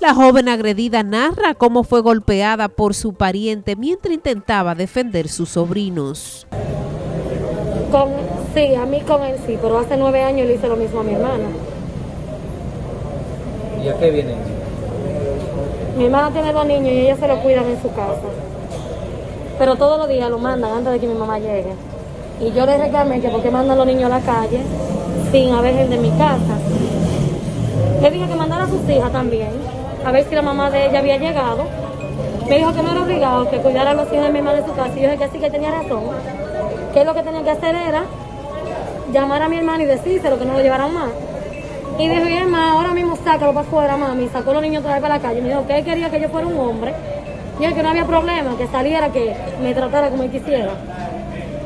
La joven agredida narra cómo fue golpeada por su pariente mientras intentaba defender sus sobrinos. Con, sí, a mí con él sí, pero hace nueve años le hice lo mismo a mi hermana. ¿Y a qué viene? Mi hermana tiene dos niños y ella se lo cuidan en su casa. Pero todos los días lo mandan antes de que mi mamá llegue. Y yo le reclamé que por qué mandan los niños a la calle sin haber gente de mi casa. Le dije que mandara a sus hijas también, a ver si la mamá de ella había llegado. Me dijo que no era obligado, que cuidara a los hijos de mi hermana en su casa. Y yo dije que sí, que tenía razón. Que lo que tenía que hacer era llamar a mi hermana y decírselo, que no lo llevaran más. Y dijo, mi hermana, ahora mismo sácalo para afuera, mami. Sacó a los niños otra vez para la calle. Me dijo que quería que yo fuera un hombre. Y él que no había problema, que saliera, que me tratara como él quisiera.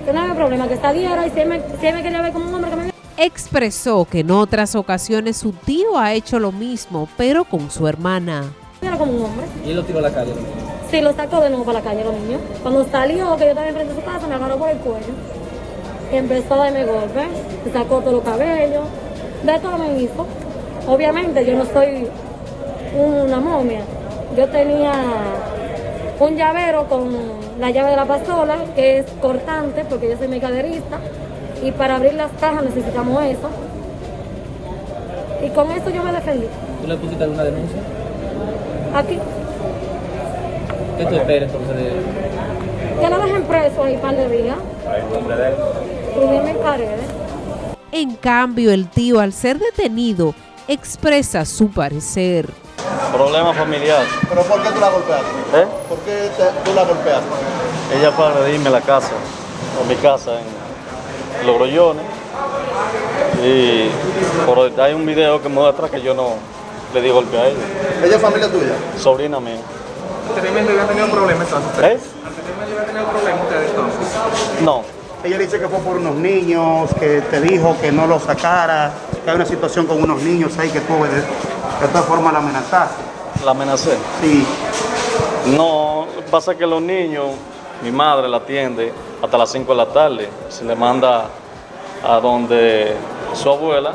Que no había problema, que saliera y si me, si él me quería ver como un hombre, que me Expresó que en otras ocasiones su tío ha hecho lo mismo, pero con su hermana. como un hombre. ¿Y él lo tiró a la calle? Sí, lo sacó de nuevo para la calle los niños. Cuando salió, que yo estaba enfrente de su casa, me agarró por el cuello. Y empezó a darme golpes. Me sacó todos los cabellos. De todo me hizo. Obviamente yo no soy una momia. Yo tenía un llavero con la llave de la pasola, que es cortante, porque yo soy mercaderista. Y para abrir las cajas necesitamos eso. Y con eso yo me defendí. ¿Tú le pusiste alguna denuncia? Aquí. ¿Qué tú esperas entonces de...? Que lo dejen preso ahí par de días. Y dime paredes. En cambio, el tío, al ser detenido, expresa su parecer. Problema familiar. ¿Pero por qué tú la golpeaste? ¿Eh? ¿Por qué te- tú la golpeaste? Ella fue a agredirme la casa, o mi casa en Los Grollones. Y por, hay un video que muestra que yo no le di golpe a ella. ¿Ella es familia tuya? Sobrina mía. Anteriormente había tenido problemas entonces. ¿Eh? Anteriormente había tenido problemas ustedes entonces. No. Ella dice que fue por unos niños, que te dijo que no lo sacara, que hay una situación con unos niños ahí que tú de, de todas formas la amenazaste. La amenacé. Sí. No, pasa que los niños, mi madre la atiende hasta las 5 de la tarde. Se le manda a donde su abuela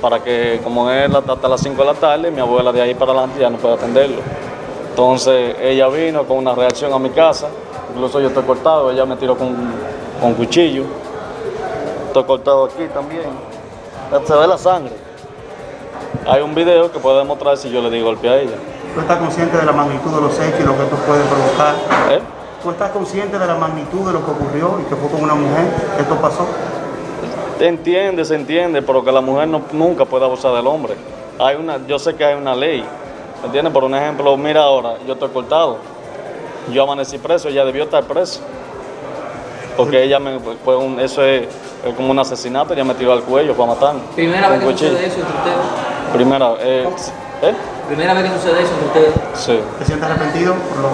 para que, como es hasta las 5 de la tarde, mi abuela de ahí para adelante ya no puede atenderlo. Entonces ella vino con una reacción a mi casa, incluso yo estoy cortado, ella me tiró con, con cuchillo, estoy cortado aquí también, se ve la sangre. Hay un video que puede demostrar si yo le di golpe a ella. ¿Tú estás consciente de la magnitud de los hechos y lo que esto puede provocar? ¿Eh? ¿Tú estás consciente de la magnitud de lo que ocurrió y que fue con una mujer que esto pasó? Se entiende, se entiende, pero que la mujer no- nunca puede abusar del hombre. Hay una, yo sé que hay una ley, ¿me entiendes? Por un ejemplo, mira ahora, yo estoy cortado, yo amanecí preso, ella debió estar presa. Porque ella me, fue un, eso es, es como un asesinato, ella me tiró al cuello para matarme. ¿Primera vez que sucede eso entre ustedes? Primera, eh, ¿eh? ¿Primera vez que sucede eso entre ustedes? Sí. ¿Te sientes arrepentido por lo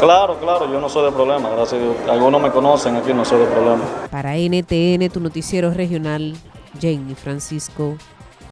Claro, claro, yo no soy de problema, gracias a Dios. Algunos me conocen aquí, no soy de problema. Para NTN, tu noticiero regional, Jenny Francisco.